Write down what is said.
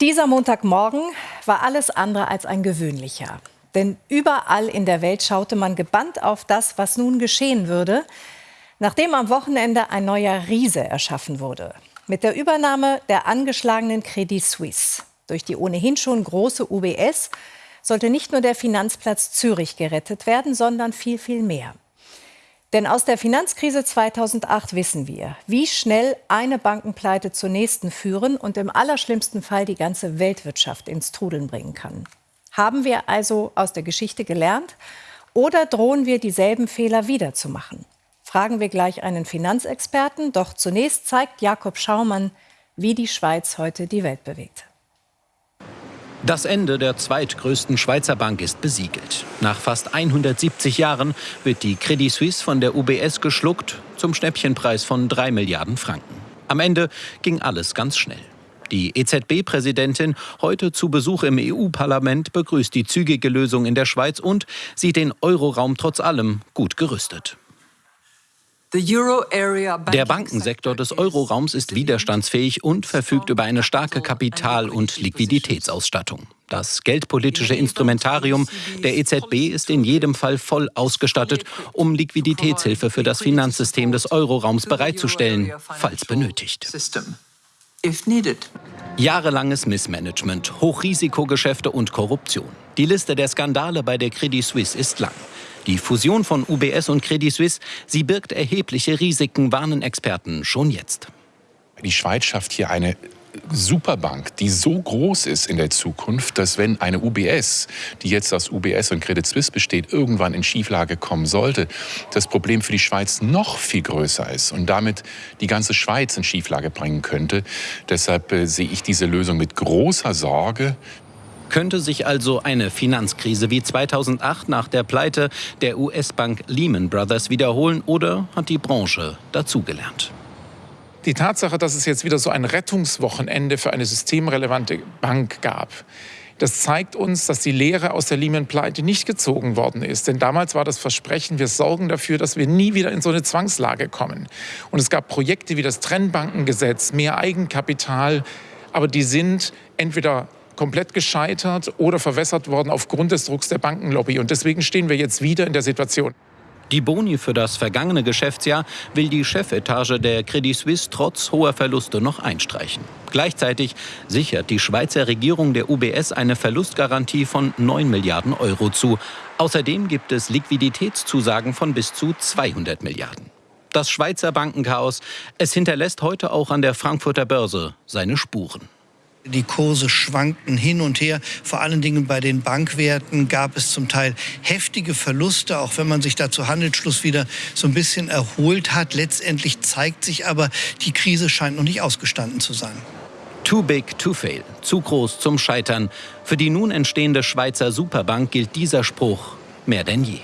Dieser Montagmorgen war alles andere als ein gewöhnlicher. Denn überall in der Welt schaute man gebannt auf das, was nun geschehen würde, nachdem am Wochenende ein neuer Riese erschaffen wurde. Mit der Übernahme der angeschlagenen Credit Suisse durch die ohnehin schon große UBS sollte nicht nur der Finanzplatz Zürich gerettet werden, sondern viel, viel mehr. Denn aus der Finanzkrise 2008 wissen wir, wie schnell eine Bankenpleite zur nächsten führen und im allerschlimmsten Fall die ganze Weltwirtschaft ins Trudeln bringen kann. Haben wir also aus der Geschichte gelernt oder drohen wir dieselben Fehler wiederzumachen? Fragen wir gleich einen Finanzexperten, doch zunächst zeigt Jakob Schaumann, wie die Schweiz heute die Welt bewegt. Das Ende der zweitgrößten Schweizer Bank ist besiegelt. Nach fast 170 Jahren wird die Credit Suisse von der UBS geschluckt zum Schnäppchenpreis von 3 Milliarden Franken. Am Ende ging alles ganz schnell. Die EZB-Präsidentin, heute zu Besuch im EU-Parlament, begrüßt die zügige Lösung in der Schweiz und sieht den Euroraum trotz allem gut gerüstet. Der Bankensektor des Euroraums ist widerstandsfähig und verfügt über eine starke Kapital- und Liquiditätsausstattung. Das geldpolitische Instrumentarium der EZB ist in jedem Fall voll ausgestattet, um Liquiditätshilfe für das Finanzsystem des Euroraums bereitzustellen, falls benötigt. Jahrelanges Missmanagement, Hochrisikogeschäfte und Korruption. Die Liste der Skandale bei der Credit Suisse ist lang. Die Fusion von UBS und Credit Suisse, sie birgt erhebliche Risiken, warnen Experten schon jetzt. Die Schweiz schafft hier eine Superbank, die so groß ist in der Zukunft, dass wenn eine UBS, die jetzt aus UBS und Credit Suisse besteht, irgendwann in Schieflage kommen sollte, das Problem für die Schweiz noch viel größer ist und damit die ganze Schweiz in Schieflage bringen könnte. Deshalb äh, sehe ich diese Lösung mit großer Sorge. Könnte sich also eine Finanzkrise wie 2008 nach der Pleite der US-Bank Lehman Brothers wiederholen oder hat die Branche dazugelernt? Die Tatsache, dass es jetzt wieder so ein Rettungswochenende für eine systemrelevante Bank gab, das zeigt uns, dass die Lehre aus der Lehman-Pleite nicht gezogen worden ist. Denn damals war das Versprechen, wir sorgen dafür, dass wir nie wieder in so eine Zwangslage kommen. Und es gab Projekte wie das Trennbankengesetz, mehr Eigenkapital, aber die sind entweder komplett gescheitert oder verwässert worden aufgrund des Drucks der Bankenlobby. Und deswegen stehen wir jetzt wieder in der Situation. Die Boni für das vergangene Geschäftsjahr will die Chefetage der Credit Suisse trotz hoher Verluste noch einstreichen. Gleichzeitig sichert die Schweizer Regierung der UBS eine Verlustgarantie von 9 Milliarden Euro zu. Außerdem gibt es Liquiditätszusagen von bis zu 200 Milliarden. Das Schweizer Bankenchaos, es hinterlässt heute auch an der Frankfurter Börse seine Spuren. Die Kurse schwankten hin und her. Vor allen Dingen bei den Bankwerten gab es zum Teil heftige Verluste, auch wenn man sich da zu Handelsschluss wieder so ein bisschen erholt hat. Letztendlich zeigt sich aber, die Krise scheint noch nicht ausgestanden zu sein. Too big to fail, zu groß zum Scheitern. Für die nun entstehende Schweizer Superbank gilt dieser Spruch mehr denn je.